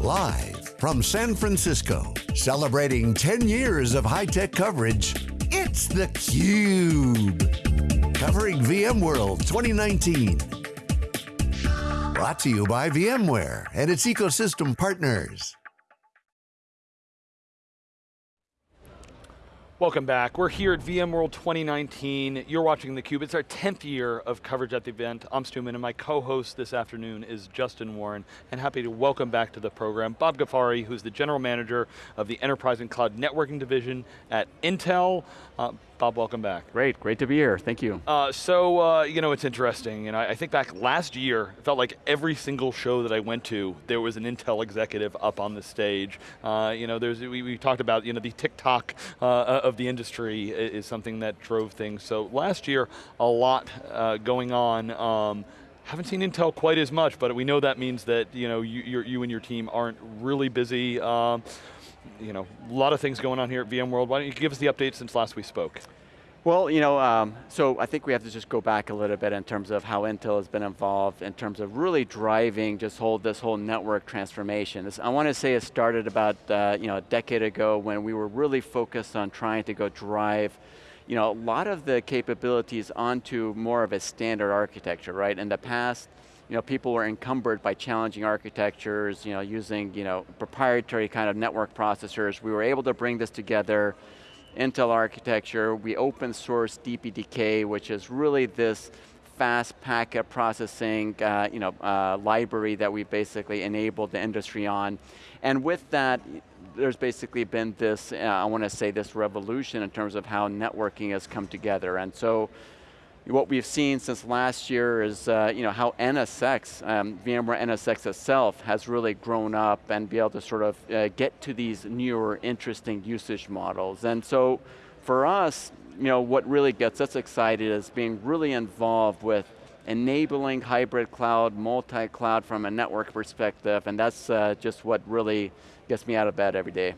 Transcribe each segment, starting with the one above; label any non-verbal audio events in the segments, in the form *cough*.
Live from San Francisco, celebrating 10 years of high-tech coverage, it's theCUBE. Covering VMworld 2019. Brought to you by VMware and its ecosystem partners. Welcome back. We're here at VMworld 2019. You're watching theCUBE. It's our 10th year of coverage at the event. I'm Stu Miniman, and my co-host this afternoon is Justin Warren, and happy to welcome back to the program Bob Ghaffari, who's the General Manager of the Enterprise and Cloud Networking Division at Intel. Uh, Bob, welcome back. Great, great to be here, thank you. Uh, so, uh, you know, it's interesting, and I, I, think back last year, it felt like every single show that I went to, there was an Intel executive up on the stage. Uh, you know, there's, we, we, talked about, you know, the tick-tock uh, uh, of the industry is, something that drove things. So last year, a lot uh, going on. Um, haven't seen Intel quite as much, but we know that means that you know you, you and your team aren't really busy. Um, you know, a lot of things going on here at VMworld. Why don't you give us the update since last we spoke? Well, you know, um, so I think we have to just go back a little bit in terms of how Intel has been involved in terms of really driving just whole, this whole network transformation. This, I want to say it started about uh, you know, a decade ago when we were really focused on trying to go drive you know, a lot of the capabilities onto more of a standard architecture, right? In the past, you know, people were encumbered by challenging architectures, you know, using you know, proprietary kind of network processors. We were able to bring this together, Intel architecture, we open source DPDK, which is really this fast packet processing uh, you know, uh, library that we basically enabled the industry on. And with that, there's basically been this, uh, I want to say this revolution in terms of how networking has come together. And so what we've seen since last year is uh, you know, how NSX, um, VMware NSX itself has really grown up and be able to sort of uh, get to these newer, interesting usage models. And so for us, you know, what really gets us excited is being really involved with enabling hybrid cloud, multi-cloud from a network perspective, and that's uh, just what really gets me out of bed every day.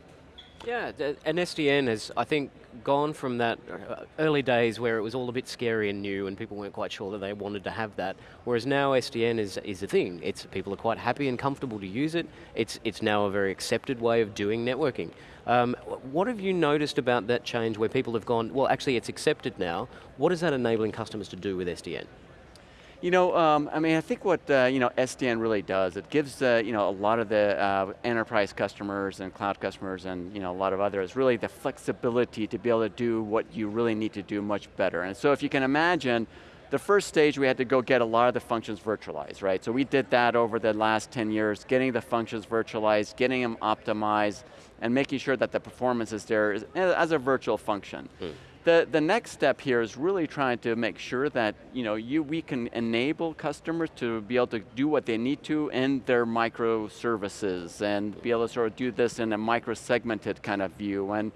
Yeah, and SDN has, I think, gone from that uh, early days where it was all a bit scary and new and people weren't quite sure that they wanted to have that, whereas now SDN is, is a thing. It's, people are quite happy and comfortable to use it. It's, it's now a very accepted way of doing networking. Um, what have you noticed about that change where people have gone, well actually it's accepted now, what is that enabling customers to do with SDN? You know, um, I mean, I think what uh, you know SDN really does, it gives uh, you know a lot of the uh, enterprise customers and cloud customers and you know a lot of others really the flexibility to be able to do what you really need to do much better. And so if you can imagine, the first stage we had to go get a lot of the functions virtualized, right? So we did that over the last 10 years, getting the functions virtualized, getting them optimized, and making sure that the performance is there as a virtual function. Mm. The, the next step here is really trying to make sure that you know, you, we can enable customers to be able to do what they need to in their microservices and be able to sort of do this in a micro-segmented kind of view. And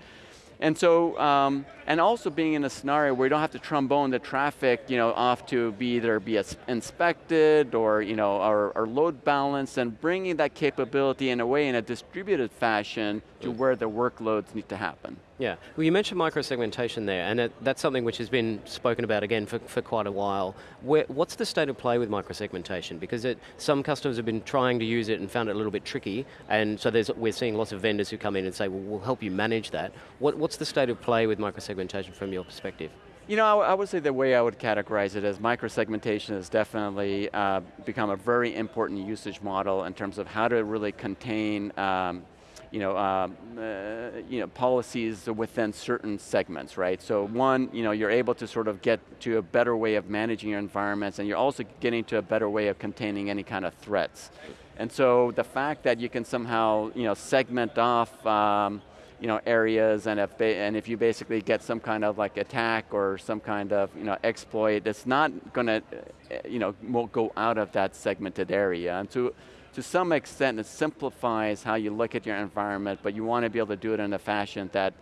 and so, um, and also being in a scenario where you don't have to trombone the traffic, you know, off to be either be inspected or, you know, or, or load balanced and bringing that capability in a way in a distributed fashion to where the workloads need to happen. Yeah, well you mentioned micro-segmentation there, and it, that's something which has been spoken about again for, for quite a while. Where, what's the state of play with micro-segmentation? Because it, some customers have been trying to use it and found it a little bit tricky, and so there's we're seeing lots of vendors who come in and say, well, we'll help you manage that. What, what's the state of play with micro-segmentation from your perspective? You know, I, I, would say the way I would categorize it is micro-segmentation has definitely uh, become a very important usage model in terms of how to really contain um, you know, um, uh, you know, policies within certain segments, right? So one, you know, you're able to sort of get to a better way of managing your environments and you're also getting to a better way of containing any kind of threats. And so the fact that you can somehow, you know, segment off um, you know, areas and if, and if you basically get some kind of like attack or some kind of you know, exploit, it's not going to you know, go out of that segmented area. And so to some extent it simplifies how you look at your environment, but you want to be able to do it in a fashion that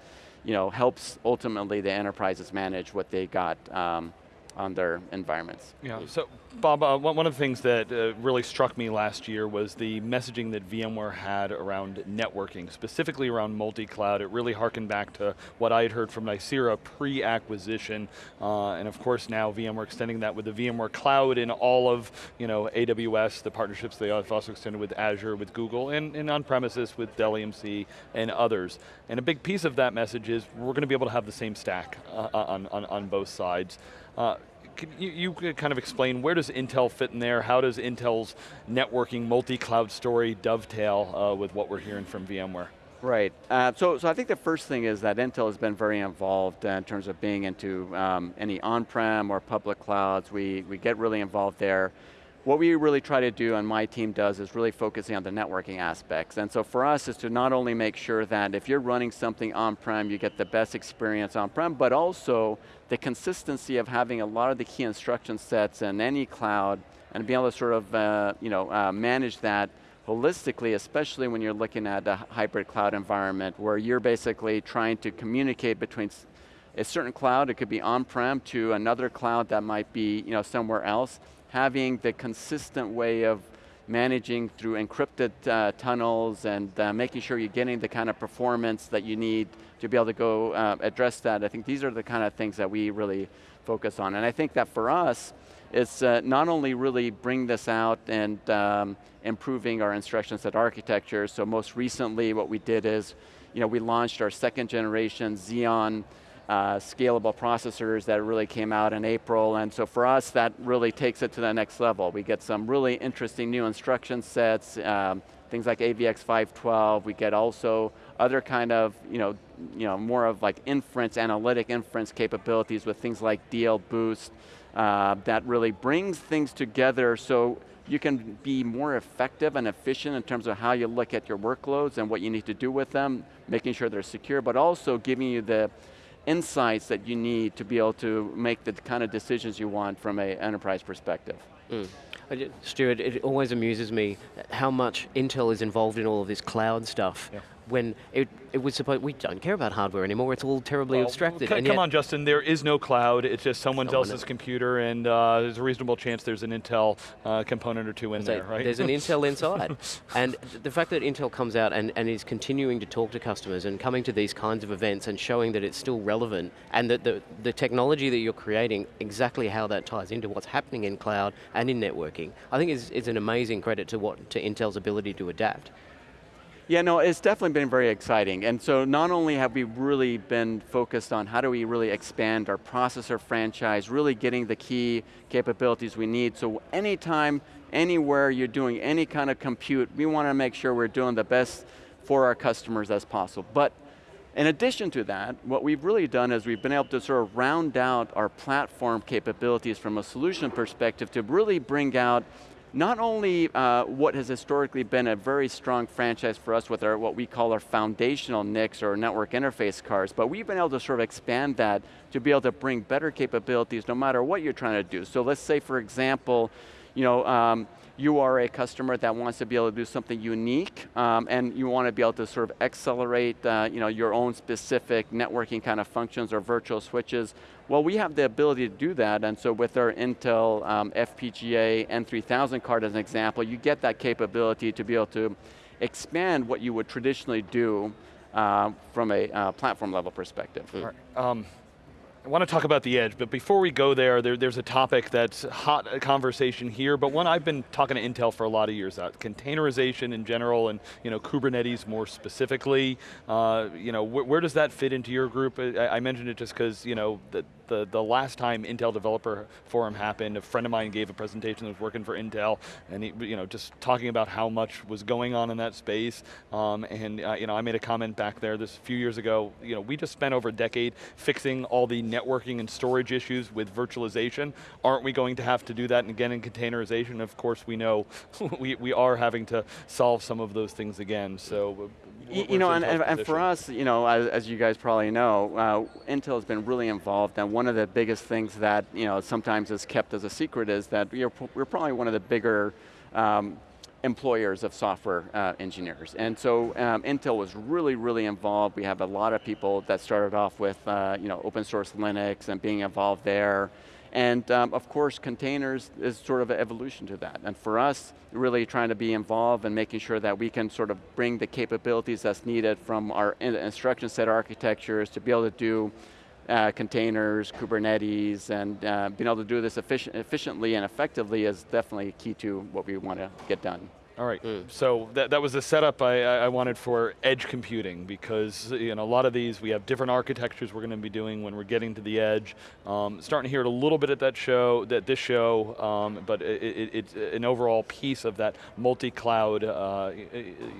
you know, helps ultimately the enterprises manage what they got um, on their environments. Yeah, so Bob, uh, one of the things that uh, really struck me last year was the messaging that VMware had around networking, specifically around multi-cloud. It really harkened back to what I had heard from Nicira pre-acquisition, uh, and of course now VMware extending that with the VMware Cloud in all of you know, AWS, the partnerships they have also extended with Azure, with Google, and, and on-premises with Dell EMC and others. And a big piece of that message is we're going to be able to have the same stack uh, on, on, on both sides. Uh, can you, you could kind of explain where does Intel fit in there? How does Intel's networking multi-cloud story dovetail uh, with what we're hearing from VMware? Right, uh, so, so I think the first thing is that Intel has been very involved uh, in terms of being into um, any on-prem or public clouds. We, we get really involved there. What we really try to do, and my team does, is really focusing on the networking aspects. And so for us is to not only make sure that if you're running something on-prem, you get the best experience on-prem, but also the consistency of having a lot of the key instruction sets in any cloud and being able to sort of uh, you know, uh, manage that holistically, especially when you're looking at a hybrid cloud environment where you're basically trying to communicate between a certain cloud, it could be on-prem, to another cloud that might be you know, somewhere else, having the consistent way of managing through encrypted uh, tunnels and uh, making sure you're getting the kind of performance that you need to be able to go uh, address that. I think these are the kind of things that we really focus on. And I think that for us, it's uh, not only really bring this out and um, improving our instruction set architecture, so most recently what we did is, you know, we launched our second generation Xeon uh, scalable processors that really came out in April, and so for us, that really takes it to the next level. We get some really interesting new instruction sets, um, things like AVX 512, we get also other kind of, you know, you know, more of like inference, analytic inference capabilities with things like DL Boost, uh, that really brings things together so you can be more effective and efficient in terms of how you look at your workloads and what you need to do with them, making sure they're secure, but also giving you the insights that you need to be able to make the kind of decisions you want from an enterprise perspective. Mm. Stuart, it always amuses me how much Intel is involved in all of this cloud stuff. Yeah when it, it was supposed, we don't care about hardware anymore, it's all terribly well, abstracted. come on Justin, there is no cloud, it's just someone, someone else's computer and uh, there's a reasonable chance there's an Intel uh, component or two in there, right? There's an Intel *laughs* inside. and the fact that Intel comes out and, and is continuing to talk to customers and coming to these kinds of events and showing that it's still relevant and that the, the technology that you're creating, exactly how that ties into what's happening in cloud and in networking, I think is, is an amazing credit to, what, to Intel's ability to adapt. Yeah, no, it's definitely been very exciting. And so not only have we really been focused on how do we really expand our processor franchise, really getting the key capabilities we need, so anytime, anywhere you're doing any kind of compute, we want to make sure we're doing the best for our customers as possible. But in addition to that, what we've really done is we've been able to sort of round out our platform capabilities from a solution perspective to really bring out not only uh, what has historically been a very strong franchise for us with our what we call our foundational NICs or network interface cards, but we've been able to sort of expand that to be able to bring better capabilities no matter what you're trying to do. So let's say for example, you know, um, you are a customer that wants to be able to do something unique um, and you want to be able to sort of accelerate uh, you know, your own specific networking kind of functions or virtual switches, well we have the ability to do that and so with our Intel um, FPGA N3000 card as an example, you get that capability to be able to expand what you would traditionally do uh, from a uh, platform level perspective. Right. I want to talk about the edge, but before we go there, there, there's a topic that's hot conversation here, but one I've been talking to Intel for a lot of years about, Containerization in general and you know, Kubernetes more specifically. Uh, you know, wh where does that fit into your group? I, I mentioned it just because you know, the, the last time Intel Developer Forum happened, a friend of mine gave a presentation that was working for Intel, and he, you know, just talking about how much was going on in that space. Um, and uh, you know, I made a comment back there this few years ago, you know, we just spent over a decade fixing all the networking and storage issues with virtualization. Aren't we going to have to do that again in containerization? Of course we know *laughs* we, we are having to solve some of those things again, so you know, and, and, for us, you know, as, as you guys probably know, uh, Intel has been really involved, and one of the biggest things that you know sometimes is kept as a secret is that we're, we're probably one of the bigger um, employers of software uh, engineers. And so um, Intel was really, really involved. We have a lot of people that started off with uh, you know, open source Linux and being involved there. And um, of course, containers is sort of an evolution to that. And for us, really trying to be involved and making sure that we can sort of bring the capabilities that's needed from our instruction set architectures to be able to do uh, containers, Kubernetes, and uh, being able to do this efficient, efficiently and effectively is definitely key to what we want to get done. All right, mm. so that, that was the setup I, I wanted for edge computing because you know, a lot of these, we have different architectures we're going to be doing when we're getting to the edge. Um, starting to hear it a little bit at that show, that this show, um, but it, it, it's an overall piece of that multi-cloud uh,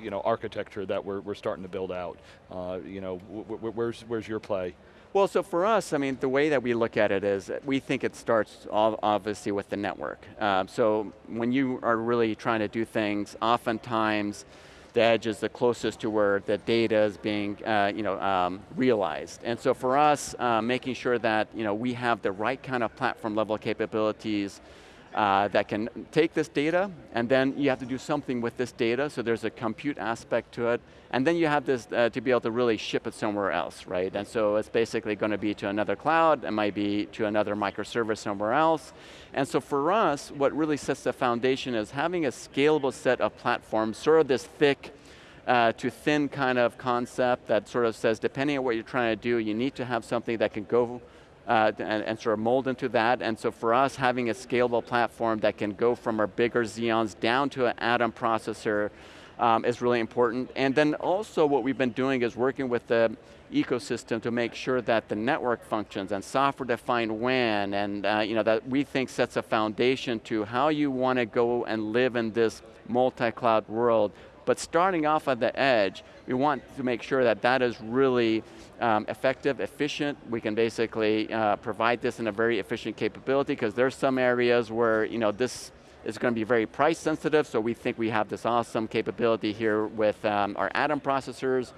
you know, architecture that we're, we're starting to build out. Uh, you know, where's, where's your play? Well, so for us, I mean, the way that we look at it is we think it starts obviously with the network. Uh, so when you are really trying to do things, oftentimes the edge is the closest to where the data is being uh, you know, um, realized. And so for us, uh, making sure that you know, we have the right kind of platform level capabilities uh, that can take this data, and then you have to do something with this data, so there's a compute aspect to it, and then you have this uh, to be able to really ship it somewhere else, right? And so it's basically going to be to another cloud, it might be to another microservice somewhere else. And so for us, what really sets the foundation is having a scalable set of platforms, sort of this thick, uh, to thin kind of concept that sort of says, depending on what you're trying to do, you need to have something that can go uh, and, and, sort of mold into that. And so for us, having a scalable platform that can go from our bigger Xeons down to an Atom processor um, is really important. And then also what we've been doing is working with the ecosystem to make sure that the network functions and software-defined WAN, and uh, you know, that we think sets a foundation to how you want to go and live in this multi-cloud world. But starting off at the edge, we want to make sure that that is really um, effective, efficient. We can basically uh, provide this in a very efficient capability because there's some areas where you know this is going to be very price sensitive, so we think we have this awesome capability here with um, our Atom processors.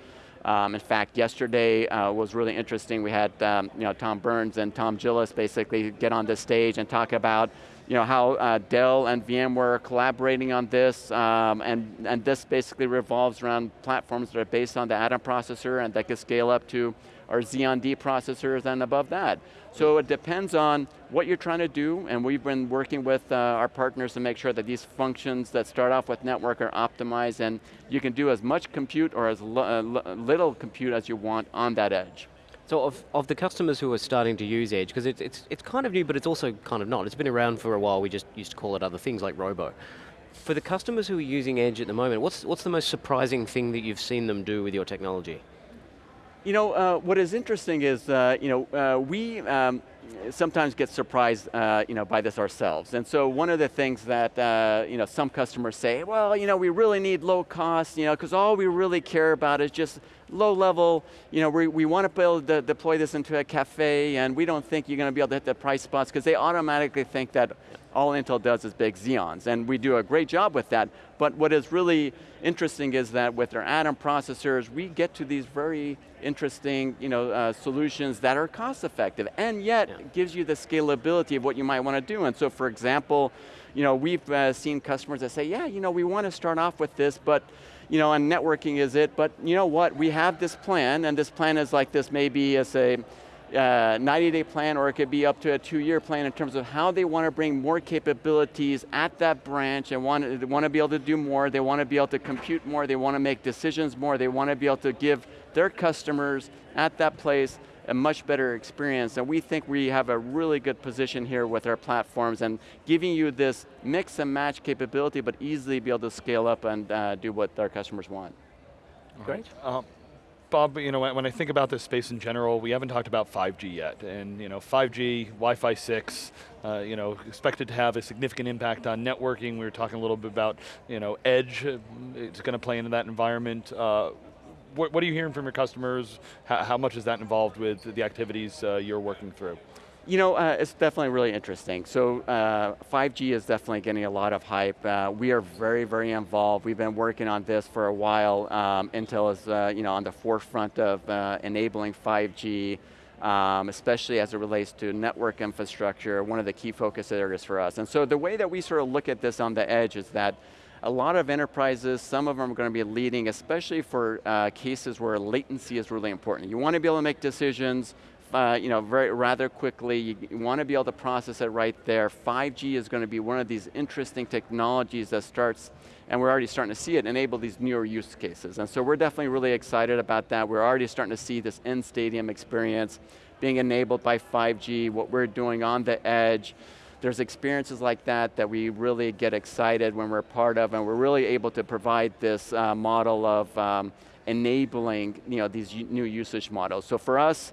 Um, in fact, yesterday uh, was really interesting. We had um, you know, Tom Burns and Tom Gillis basically get on the stage and talk about you know, how uh, Dell and VMware are collaborating on this, um, and, and this basically revolves around platforms that are based on the Atom processor and that can scale up to our Xeon D processors and above that. So it depends on what you're trying to do, and we've been working with uh, our partners to make sure that these functions that start off with network are optimized, and you can do as much compute or as uh, little compute as you want on that edge. So of, of the customers who are starting to use Edge, because it's, it's, it's kind of new, but it's also kind of not. It's been around for a while, we just used to call it other things like Robo. For the customers who are using Edge at the moment, what's, what's the most surprising thing that you've seen them do with your technology? You know, uh, what is interesting is, uh, you know, uh, we um, sometimes get surprised, uh, you know, by this ourselves. And so one of the things that, uh, you know, some customers say, well, you know, we really need low cost, you know, because all we really care about is just low level, you know, we, we want to build, able deploy this into a cafe and we don't think you're going to be able to hit the price spots because they automatically think that all Intel does is big Xeons, and we do a great job with that. But what is really interesting is that with our Atom processors, we get to these very interesting you know, uh, solutions that are cost effective, and yet yeah. gives you the scalability of what you might want to do. And so for example, you know, we've uh, seen customers that say, yeah, you know, we want to start off with this, but you know, and networking is it, but you know what, we have this plan, and this plan is like this maybe as a 90-day uh, plan or it could be up to a two-year plan in terms of how they want to bring more capabilities at that branch and want, want to be able to do more, they want to be able to compute more, they want to make decisions more, they want to be able to give their customers at that place a much better experience. And we think we have a really good position here with our platforms and giving you this mix and match capability, but easily be able to scale up and uh, do what our customers want. Great. Um, Bob, you know, when I think about this space in general, we haven't talked about 5G yet, and you know, 5G, Wi-Fi 6, uh, you know, expected to have a significant impact on networking. We were talking a little bit about, you know, edge. Uh, it's going to play into that environment. Uh, what, what, are you hearing from your customers? How, how, much is that involved with the activities uh, you're working through? You know, uh, it's definitely really interesting. So uh, 5G is definitely getting a lot of hype. Uh, we are very, very involved. We've been working on this for a while. Um, Intel is uh, you know, on the forefront of uh, enabling 5G, um, especially as it relates to network infrastructure, one of the key focus areas for us. And so the way that we sort of look at this on the edge is that a lot of enterprises, some of them are going to be leading, especially for uh, cases where latency is really important. You want to be able to make decisions uh, you know, very rather quickly. You, you want to be able to process it right there. 5G is going to be one of these interesting technologies that starts, and we're already starting to see it, enable these newer use cases. And so we're definitely really excited about that. We're already starting to see this in-stadium experience being enabled by 5G, what we're doing on the edge, there's experiences like that that we really get excited when we're part of and we're really able to provide this uh, model of um, enabling you know, these new usage models. So for us,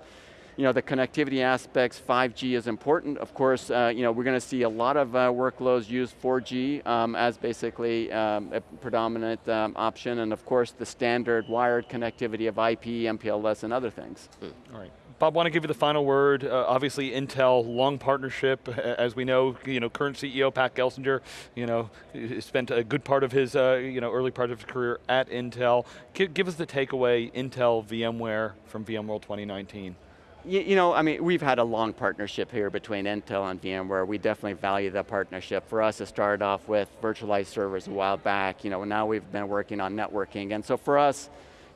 you know, the connectivity aspects, 5G is important. Of course, uh, you know, we're going to see a lot of uh, workloads use 4G um, as basically um, a predominant um, option, and of course the standard wired connectivity of IP, MPLS, and other things. Mm. All right. Bob, want to give you the final word. Uh, obviously, Intel, long partnership, as we know. You know, current CEO Pat Gelsinger, you know, spent a good part of his, uh, you know, early part of his career at Intel. Give, give us the takeaway, Intel, VMware from VMworld 2019. You, know, I mean, we've had a long partnership here between Intel and VMware. We definitely value that partnership. For us, it started off with virtualized servers a while back. You know, now we've been working on networking, and so for us,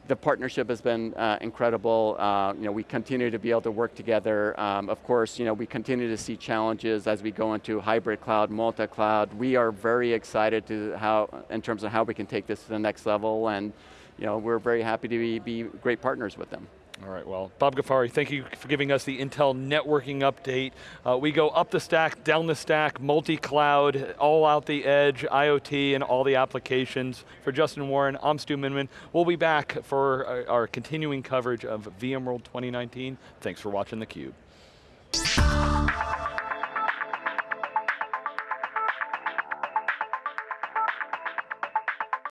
the partnership has been uh, incredible. Uh, you know, we continue to be able to work together. Um, of course, you know, we continue to see challenges as we go into hybrid cloud, multi-cloud. We are very excited to how, in terms of how we can take this to the next level, and you know, we're very happy to be, be great partners with them. All right, well, Bob Ghaffari, thank you for giving us the Intel networking update. Uh, we go up the stack, down the stack, multi-cloud, all out the edge, IoT, and all the applications. For Justin Warren, I'm Stu Miniman. We'll be back for our, our continuing coverage of VMworld 2019. Thanks for watching theCUBE.